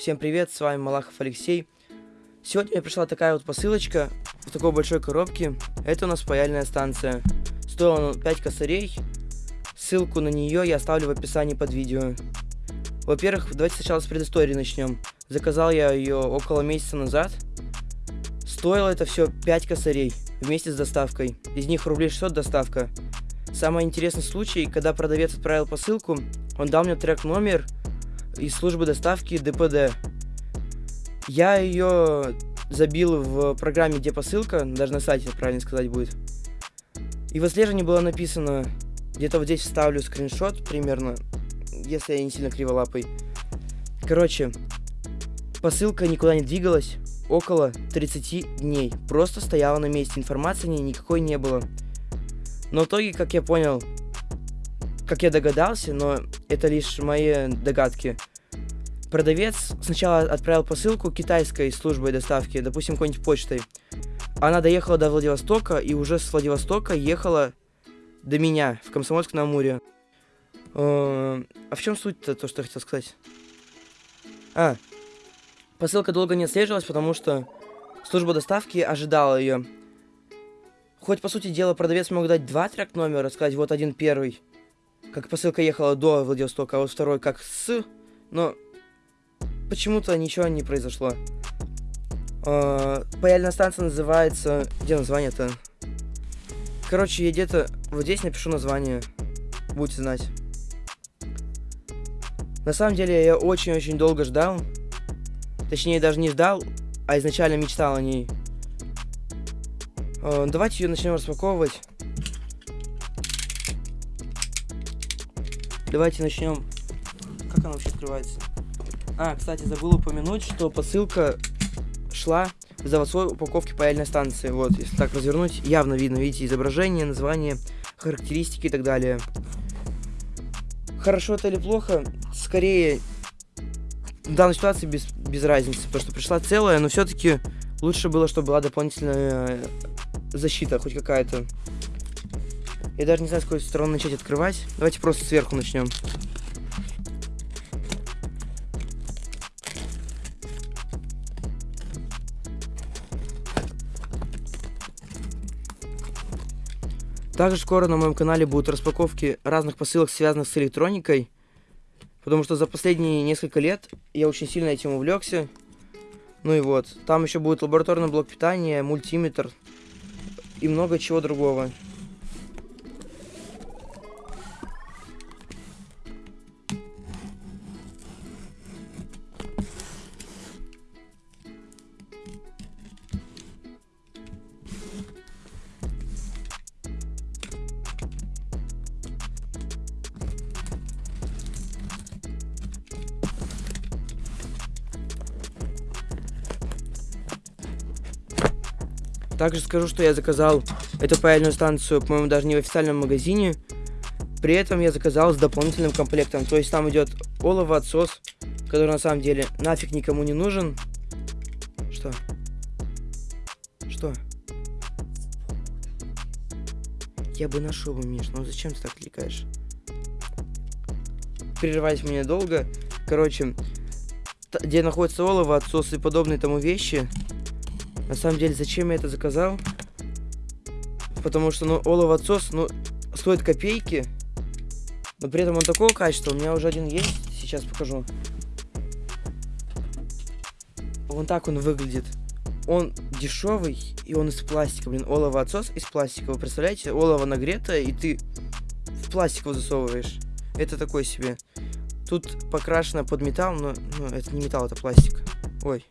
Всем привет, с вами Малахов Алексей. Сегодня мне пришла такая вот посылочка в такой большой коробке. Это у нас паяльная станция. Стоила она 5 косарей. Ссылку на нее я оставлю в описании под видео. Во-первых, давайте сначала с предыстории начнем. Заказал я ее около месяца назад. Стоило это все 5 косарей вместе с доставкой. Из них рублей 600 доставка. Самый интересный случай, когда продавец отправил посылку, он дал мне трек номер из службы доставки ДПД. Я ее забил в программе «Где посылка», даже на сайте, правильно сказать будет. И в отслеживании было написано, где-то вот здесь вставлю скриншот примерно, если я не сильно криволапый. Короче, посылка никуда не двигалась около 30 дней. Просто стояла на месте, информации никакой не было. Но в итоге, как я понял, как я догадался, но это лишь мои догадки. Продавец сначала отправил посылку китайской службой доставки, допустим, какой-нибудь почтой. Она доехала до Владивостока и уже с Владивостока ехала до меня в Комсомольск-на-Амуре. Э, а в чем суть-то, то, что я хотел сказать? А, посылка долго не отслеживалась, потому что служба доставки ожидала ее. Хоть, по сути дела, продавец мог дать два трек номера, сказать, вот один первый, как посылка ехала до Владивостока, а вот второй как с, но почему-то ничего не произошло. Uh, паяльная станция называется... Где название-то? Короче, я где-то... Вот здесь напишу название. Будете знать. На самом деле, я очень-очень долго ждал. Точнее, даже не ждал, а изначально мечтал о ней. Uh, давайте ее начнем распаковывать. Давайте начнем. Как она вообще открывается? А, кстати, забыл упомянуть, что посылка шла в заводской упаковке паяльной станции. Вот, если так развернуть, явно видно, видите, изображение, название, характеристики и так далее. Хорошо это или плохо, скорее в данной ситуации без, без разницы, потому что пришла целая, но все-таки лучше было, чтобы была дополнительная защита, хоть какая-то. Я даже не знаю, с какой стороны начать открывать. Давайте просто сверху начнем. Также скоро на моем канале будут распаковки разных посылок, связанных с электроникой. Потому что за последние несколько лет я очень сильно этим увлекся. Ну и вот, там еще будет лабораторный блок питания, мультиметр и много чего другого. Также скажу, что я заказал эту паяльную станцию, по-моему, даже не в официальном магазине. При этом я заказал с дополнительным комплектом. То есть там идет олово отсос, который на самом деле нафиг никому не нужен. Что? Что? Я бы нашел бы, Миш, но зачем ты так кликаешь? Прерывать мне долго. Короче, где находится олово, отсос и подобные тому вещи, на самом деле, зачем я это заказал? Потому что, ну, олово отсос, ну, стоит копейки. Но при этом он такого качества. У меня уже один есть. Сейчас покажу. Вон так он выглядит. Он дешевый, и он из пластика, блин. Олово отсос из пластика. Вы представляете? Олово нагретое, и ты в пластик его засовываешь. Это такой себе. Тут покрашено под металл, но ну, это не металл, это пластик. Ой.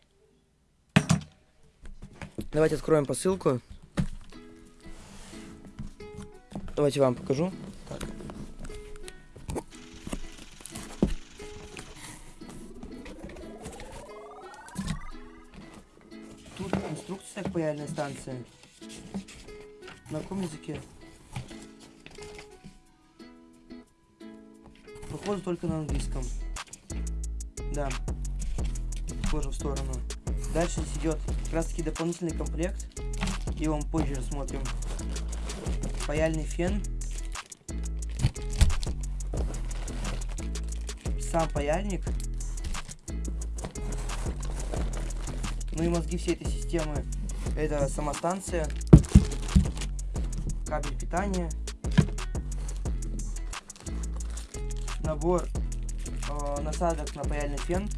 Давайте откроем посылку. Давайте вам покажу. Так. Тут инструкция к паяльной станции. На каком языке? Походу только на английском. Да. Тоже в сторону. Дальше идет как раз таки дополнительный комплект. Его мы позже рассмотрим. Паяльный фен. Сам паяльник. Ну и мозги всей этой системы это сама станция, кабель питания, набор э, насадок на паяльный фен,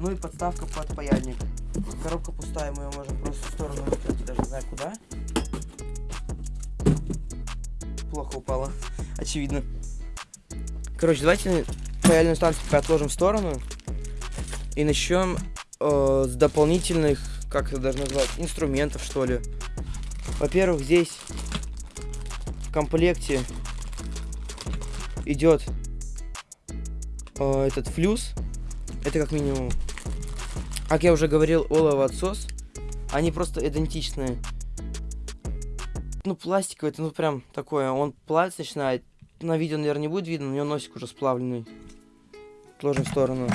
ну и подставка под паяльник. Коробка пустая, мы ее можем просто в сторону выкинуть, даже не знаю куда. Плохо упала, очевидно. Короче, давайте паяльную станцию отложим в сторону. И начнем э, с дополнительных, как это даже назвать, инструментов, что ли. Во-первых, здесь в комплекте идет э, этот флюс. Это как минимум. Как я уже говорил, олово отсос. Они просто идентичные. Ну, пластиковый, это ну прям такое. Он плавиться начинает. На видео, наверное, не будет видно, у него носик уже сплавленный. Отложим в сторону.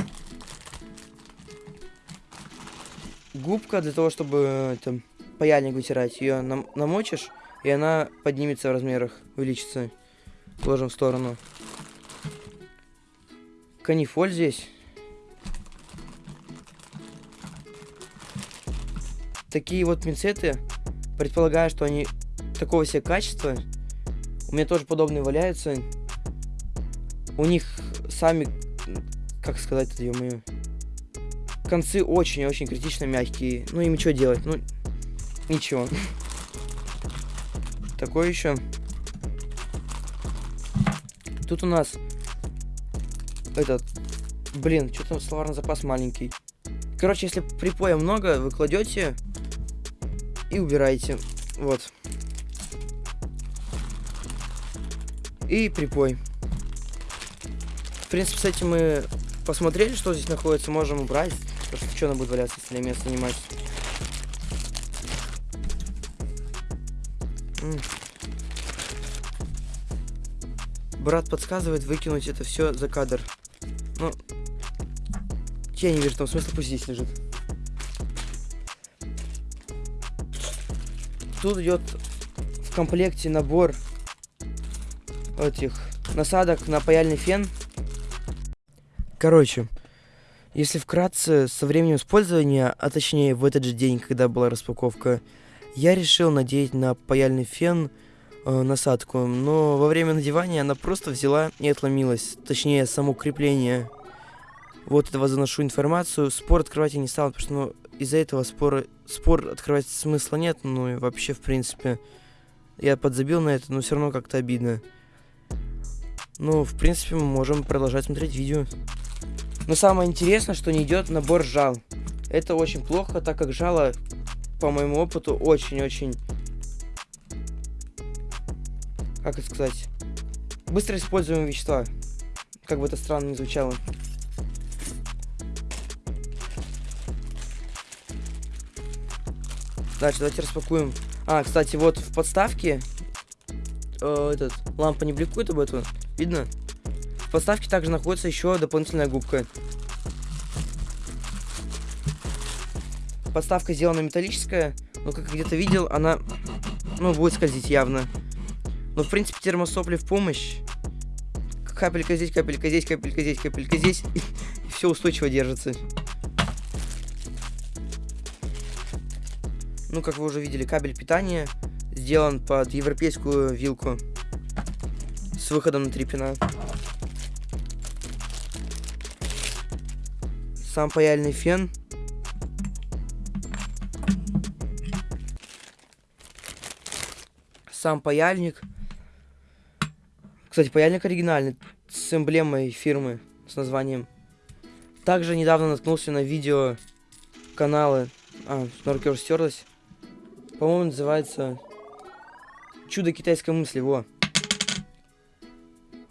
Губка для того, чтобы там паяльник вытирать. Ее нам намочишь, и она поднимется в размерах, увеличится. Ложим в сторону. Канифоль здесь. Такие вот пинцеты, предполагаю, что они такого себе качества. У меня тоже подобные валяются. У них сами, как сказать это, ё Концы очень-очень критично мягкие. Ну, им что делать? Ну, ничего. Такое еще. Тут у нас этот, блин, что там словарный запас маленький. Короче, если припоя много, вы кладете и убираете. Вот. И припой. В принципе, с этим мы посмотрели, что здесь находится, можем убрать. Потому что что она будет валяться, если место занимать. Брат подсказывает выкинуть это все за кадр. Ну, я не вижу там смысла, пусть здесь лежит. Тут идет в комплекте набор этих насадок на паяльный фен. Короче, если вкратце, со временем использования, а точнее в этот же день, когда была распаковка, я решил надеть на паяльный фен э, насадку, но во время надевания она просто взяла и отломилась, точнее само крепление. Вот этого заношу информацию, спор открывать я не стал, потому что ну, из-за этого спор, спор открывать смысла нет, ну и вообще в принципе я подзабил на это, но все равно как-то обидно. Ну, в принципе, мы можем продолжать смотреть видео. Но самое интересное, что не идет набор жал. Это очень плохо, так как жало, по моему опыту, очень-очень как это сказать, быстро используемые вещества. Как бы это странно не звучало. Дальше давайте распакуем. А, кстати, вот в подставке э, этот лампа не бликует об этом. Видно? В подставке также находится еще дополнительная губка. Подставка сделана металлическая, но как где-то видел, она ну, будет скользить явно. Но, в принципе, термосопли в помощь. Капелька здесь, капелька здесь, капелька здесь, капелька здесь. И, все устойчиво держится. Ну, как вы уже видели, кабель питания сделан под европейскую вилку. С выходом на три пина. Сам паяльный фен. Сам паяльник. Кстати, паяльник оригинальный, с эмблемой фирмы, с названием. Также недавно наткнулся на видео канала... А, руке уже стерлась. По-моему, называется... Чудо китайской мысли, во.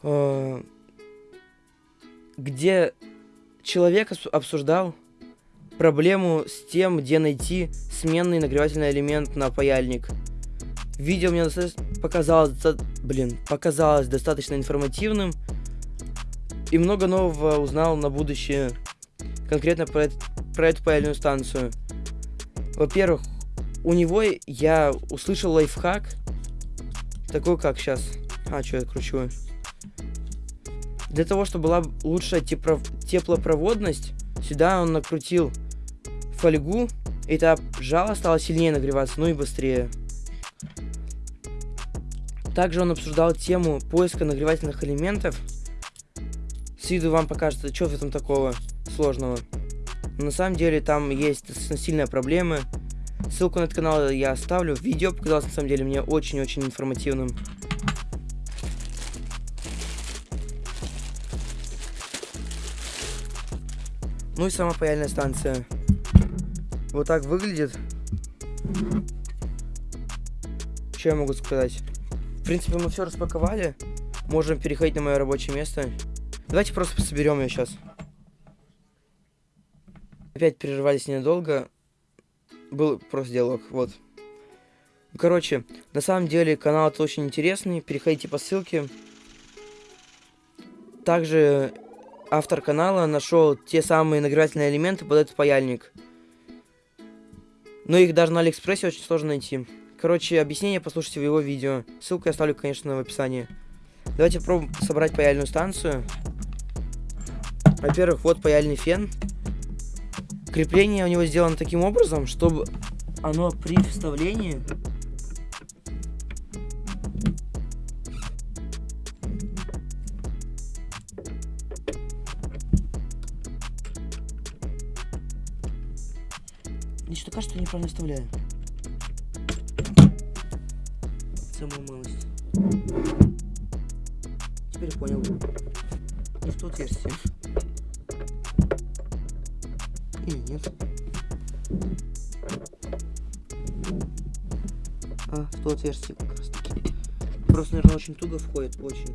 Э, где человек обсуждал проблему с тем, где найти сменный нагревательный элемент на паяльник. Видео мне показалось, блин, показалось достаточно информативным. И много нового узнал на будущее. Конкретно про, про эту паяльную станцию. Во-первых, у него я услышал лайфхак. Такой как сейчас. А, что я кручу? Для того, чтобы была лучшая теплопроводность, сюда он накрутил фольгу, этап жала стало сильнее нагреваться, ну и быстрее. Также он обсуждал тему поиска нагревательных элементов. С виду вам покажется, что в этом такого сложного. Но на самом деле там есть сильные проблемы. Ссылку на этот канал я оставлю. Видео показалось на самом деле мне очень-очень информативным. Ну и сама паяльная станция. Вот так выглядит. Что я могу сказать? В принципе, мы все распаковали. Можем переходить на мое рабочее место. Давайте просто соберем ее сейчас. Опять прерывались недолго. Был просто диалог, вот. Короче, на самом деле канал это очень интересный. Переходите по ссылке. Также автор канала нашел те самые нагревательные элементы под этот паяльник. Но их даже на Алиэкспрессе очень сложно найти. Короче, объяснение послушайте в его видео. Ссылку я оставлю, конечно, в описании. Давайте попробуем собрать паяльную станцию. Во-первых, вот паяльный фен. Крепление у него сделано таким образом, чтобы оно при вставлении Мне что кажется, что я неправильно вставляю. А, в то отверстие как раз таки. Просто, наверное, очень туго входит, очень.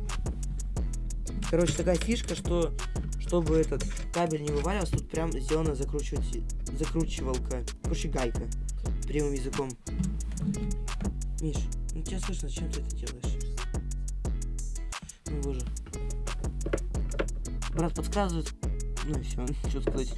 Короче, такая фишка, что чтобы этот кабель не вываливался, тут прям сделана закручивать, закручивалка. Короче, гайка. Прямым языком. Миш, ну тебя слышно, зачем ты это делаешь? Ну боже. Брат подсказывает. Ну и все, что сказать.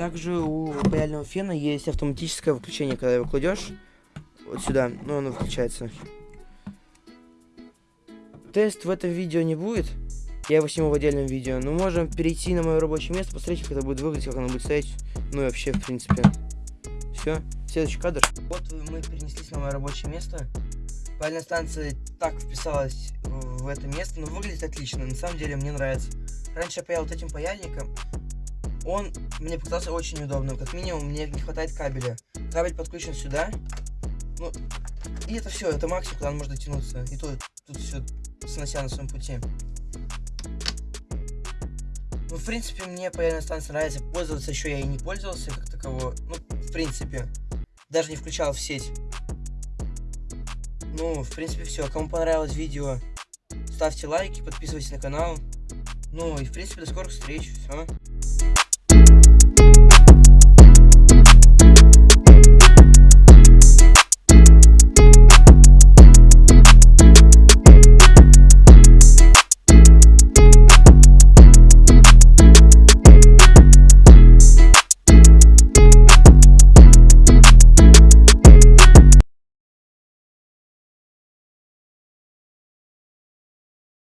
Также у паяльного фена есть автоматическое выключение, когда его кладешь вот сюда, ну оно выключается. Тест в этом видео не будет, я его сниму в отдельном видео, но можем перейти на мое рабочее место, посмотреть, как это будет выглядеть, как оно будет стоять, ну и вообще, в принципе. Все, следующий кадр. Вот мы перенеслись на мое рабочее место. Паяльная станция так вписалась в это место, но выглядит отлично, на самом деле мне нравится. Раньше я паял вот этим паяльником, он мне показался очень удобным. Как минимум, мне не хватает кабеля. Кабель подключен сюда. Ну, и это все, это максимум, куда он может дотянуться. И тут, тут все снося на своем пути. Ну, в принципе, мне паяльная станция нравится. Пользоваться еще я и не пользовался как такового. Ну, в принципе. Даже не включал в сеть. Ну, в принципе, все. Кому понравилось видео, ставьте лайки, подписывайтесь на канал. Ну и, в принципе, до скорых встреч. Все.